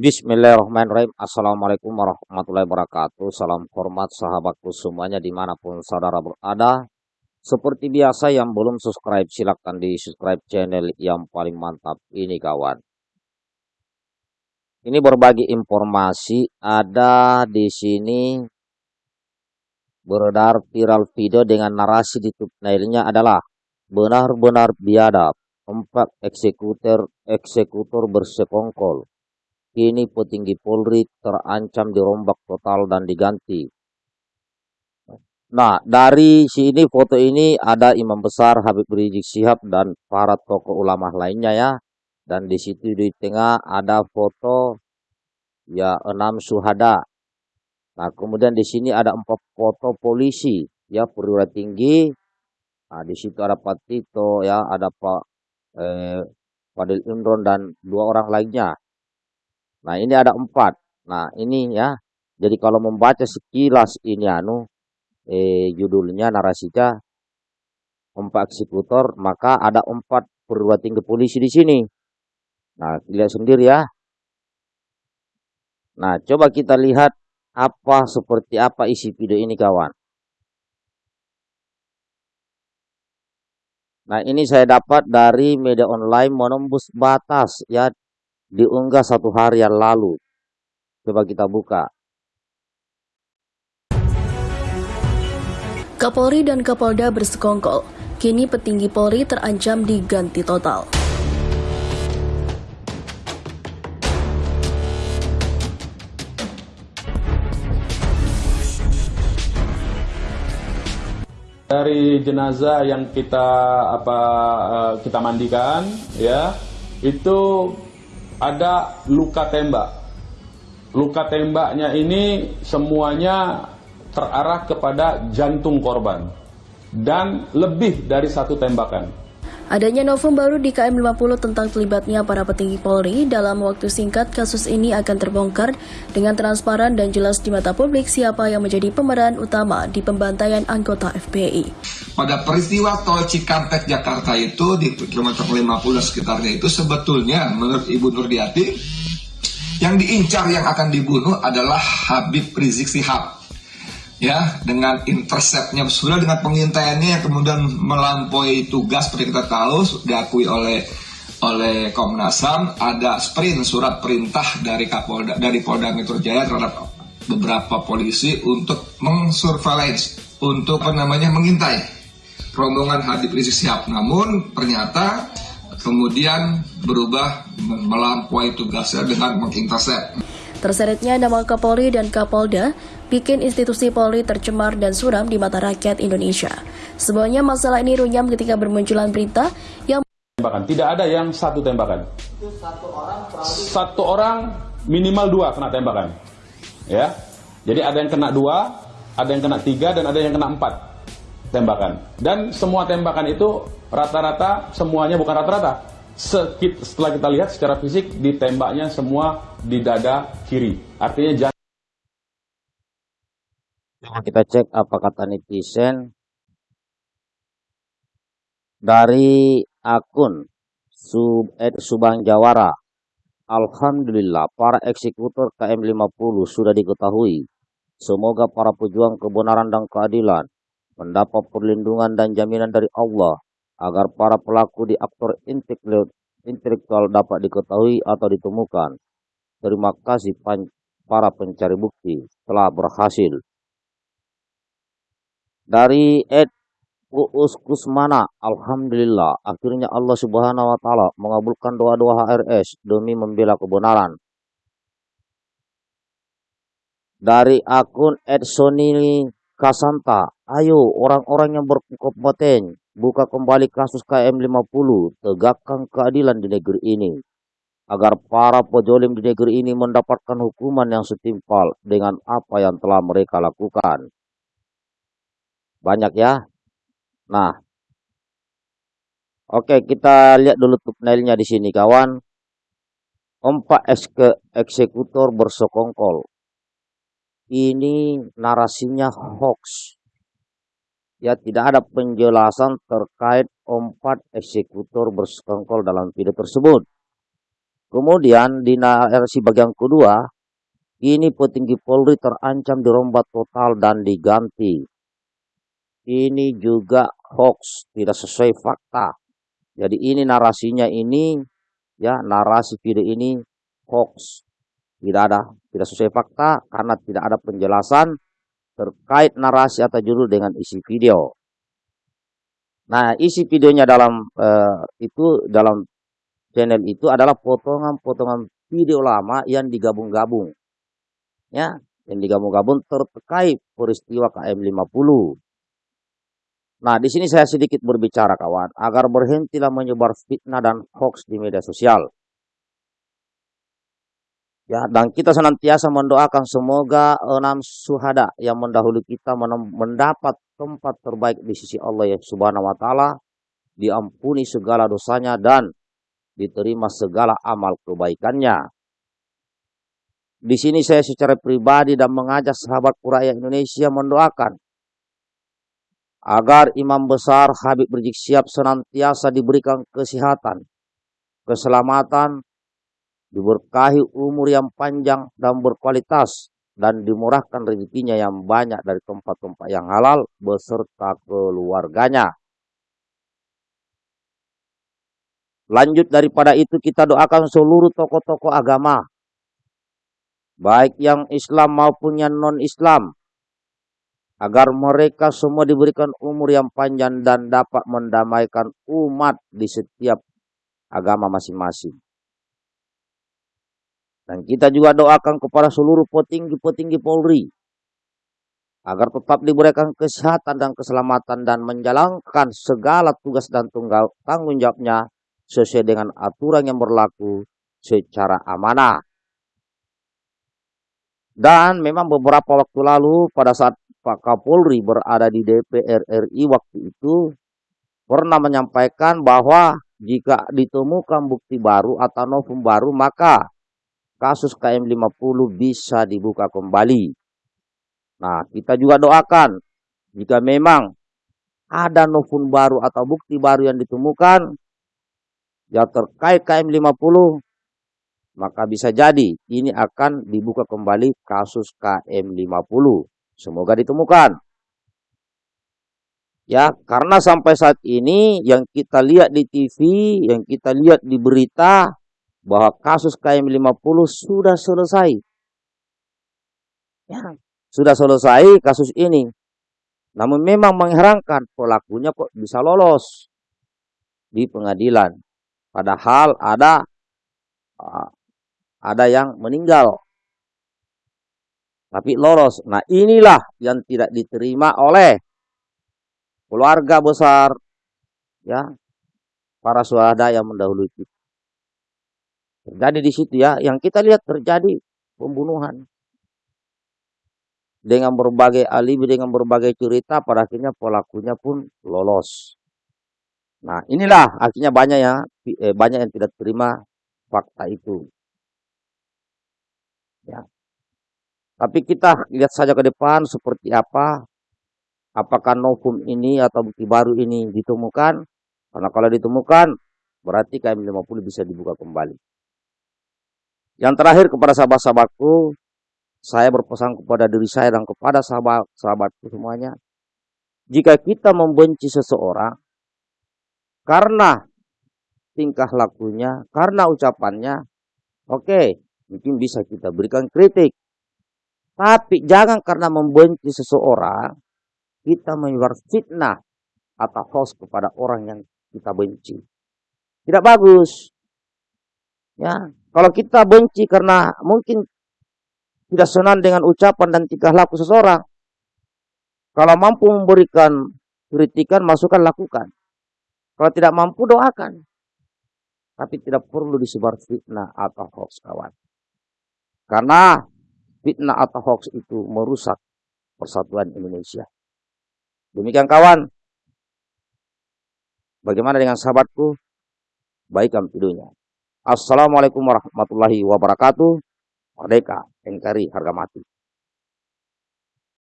Bismillahirrahmanirrahim. Assalamualaikum warahmatullahi wabarakatuh. Salam hormat sahabatku semuanya di mana pun saudara berada. Seperti biasa yang belum subscribe silahkan di subscribe channel yang paling mantap ini kawan. Ini berbagi informasi ada di sini beredar viral video dengan narasi di thumbnailnya adalah benar-benar biadab empat eksekutor eksekutor bersekongkol Kini petinggi Polri terancam dirombak total dan diganti. Nah, dari sini foto ini ada Imam Besar Habib Rizik Sihab dan para tokoh ulama lainnya ya. Dan di situ di tengah ada foto ya enam suhada. Nah, kemudian di sini ada empat foto polisi ya perwira tinggi. Nah, di situ ada Pak Tito ya, ada Pak eh, Fadil Imron dan dua orang lainnya. Nah, ini ada empat. Nah, ini ya. Jadi kalau membaca sekilas ini anu, eh, judulnya narasinya empat eksekutor, maka ada empat perwira tinggi polisi di sini. Nah, lihat sendiri ya. Nah, coba kita lihat apa seperti apa isi video ini kawan. Nah, ini saya dapat dari media online menembus batas ya diunggah satu hari yang lalu. Coba kita buka. Kapolri dan Kapolda bersekongkol. Kini petinggi Polri terancam diganti total. Dari jenazah yang kita apa eh, kita mandikan ya itu ada luka tembak. Luka tembaknya ini semuanya terarah kepada jantung korban dan lebih dari satu tembakan. Adanya novum baru di KM 50 tentang terlibatnya para petinggi Polri dalam waktu singkat kasus ini akan terbongkar dengan transparan dan jelas di mata publik siapa yang menjadi pemeran utama di pembantaian anggota FPI. Pada peristiwa tol Cikampek Jakarta itu di kilometer 50 sekitarnya itu sebetulnya menurut Ibu Nurdiati yang diincar yang akan dibunuh adalah Habib Rizik Sihab ya dengan interceptnya sudah dengan pengintaiannya kemudian melampaui tugas seperti kita tahu diakui oleh oleh Komnas HAM ada sprint surat perintah dari Kapolda dari Polda Metro Jaya terhadap beberapa polisi untuk mengsurveillance untuk apa namanya mengintai. Rombongan Habib Rizik Sihab namun ternyata kemudian berubah melampaui tugasnya dengan mengintercept Terseretnya nama Kapolri dan Kapolda bikin institusi Polri tercemar dan suram di mata rakyat Indonesia. Semuanya masalah ini runyam ketika bermunculan berita yang tembakan. Tidak ada yang satu tembakan. Satu orang minimal dua kena tembakan. Ya. Jadi ada yang kena dua, ada yang kena tiga, dan ada yang kena empat tembakan. Dan semua tembakan itu rata-rata semuanya bukan rata-rata setelah kita lihat secara fisik ditembaknya semua di dada kiri. Artinya jangan kita cek apa kata netizen dari akun Sub Ed Subang Jawara. Alhamdulillah para eksekutor KM50 sudah diketahui. Semoga para pejuang kebenaran dan keadilan mendapat perlindungan dan jaminan dari Allah agar para pelaku di aktor intelektual dapat diketahui atau ditemukan. Terima kasih para pencari bukti telah berhasil. Dari Ed Uus Kusmana, Alhamdulillah, akhirnya Allah Subhanahu wa Ta'ala mengabulkan doa-doa HRS demi membela kebenaran. Dari akun Ed Sonili Kasanta, ayo orang-orang yang berkompeten buka kembali kasus KM50, tegakkan keadilan di negeri ini, agar para pejolim di negeri ini mendapatkan hukuman yang setimpal dengan apa yang telah mereka lakukan. Banyak ya. Nah, oke kita lihat dulu thumbnailnya di sini kawan. Empat eksekutor bersekongkol. Ini narasinya hoax ya tidak ada penjelasan terkait empat eksekutor bersekongkol dalam video tersebut. Kemudian di narasi bagian kedua, ini petinggi Polri terancam dirombat total dan diganti. Ini juga hoax, tidak sesuai fakta. Jadi ini narasinya ini, ya narasi video ini hoax. Tidak ada, tidak sesuai fakta karena tidak ada penjelasan terkait narasi atau judul dengan isi video. Nah, isi videonya dalam uh, itu dalam channel itu adalah potongan-potongan video lama yang digabung-gabung. Ya, yang digabung-gabung terkait peristiwa KM50. Nah, di sini saya sedikit berbicara kawan, agar berhentilah menyebar fitnah dan hoax di media sosial. Ya, dan kita senantiasa mendoakan semoga enam suhada yang mendahului kita mendapat tempat terbaik di sisi Allah yang subhanahu wa ta'ala, diampuni segala dosanya dan diterima segala amal kebaikannya. Di sini saya secara pribadi dan mengajak sahabat rakyat Indonesia mendoakan agar imam besar Habib Rizik Siap senantiasa diberikan kesehatan, keselamatan, diberkahi umur yang panjang dan berkualitas, dan dimurahkan rezekinya yang banyak dari tempat-tempat yang halal beserta keluarganya. Lanjut daripada itu kita doakan seluruh tokoh-tokoh agama, baik yang Islam maupun yang non-Islam, agar mereka semua diberikan umur yang panjang dan dapat mendamaikan umat di setiap agama masing-masing. Dan kita juga doakan kepada seluruh petinggi-petinggi Polri agar tetap diberikan kesehatan dan keselamatan dan menjalankan segala tugas dan tunggal tanggung jawabnya sesuai dengan aturan yang berlaku secara amanah. Dan memang beberapa waktu lalu pada saat Pak Kapolri berada di DPR RI waktu itu pernah menyampaikan bahwa jika ditemukan bukti baru atau novum baru maka kasus KM50 bisa dibuka kembali. Nah, kita juga doakan jika memang ada novum baru atau bukti baru yang ditemukan yang terkait KM50, maka bisa jadi ini akan dibuka kembali kasus KM50. Semoga ditemukan. Ya, karena sampai saat ini yang kita lihat di TV, yang kita lihat di berita, bahwa kasus KM50 sudah selesai. Ya, sudah selesai kasus ini. Namun memang mengherankan pelakunya kok bisa lolos di pengadilan. Padahal ada ah, ada yang meninggal. Tapi lolos. Nah inilah yang tidak diterima oleh keluarga besar ya para suhada yang mendahului kita. Terjadi di situ ya, yang kita lihat terjadi pembunuhan. Dengan berbagai alibi, dengan berbagai cerita, pada akhirnya pelakunya pun lolos. Nah, inilah akhirnya banyak ya, eh, banyak yang tidak terima fakta itu. Ya. Tapi kita lihat saja ke depan seperti apa, apakah novum ini atau bukti baru ini ditemukan. Karena kalau ditemukan, berarti KM50 bisa dibuka kembali. Yang terakhir kepada sahabat-sahabatku, saya berpesan kepada diri saya dan kepada sahabat-sahabatku semuanya. Jika kita membenci seseorang karena tingkah lakunya, karena ucapannya, oke, okay, mungkin bisa kita berikan kritik. Tapi jangan karena membenci seseorang, kita menyebar fitnah atau host kepada orang yang kita benci. Tidak bagus. Ya, kalau kita benci karena mungkin tidak senang dengan ucapan dan tingkah laku seseorang, kalau mampu memberikan kritikan, masukan, lakukan. Kalau tidak mampu, doakan. Tapi tidak perlu disebar fitnah atau hoax, kawan. Karena fitnah atau hoax itu merusak persatuan Indonesia. Demikian kawan. Bagaimana dengan sahabatku? Baikkan videonya. Assalamualaikum warahmatullahi wabarakatuh. Merdeka, NKRI, harga mati.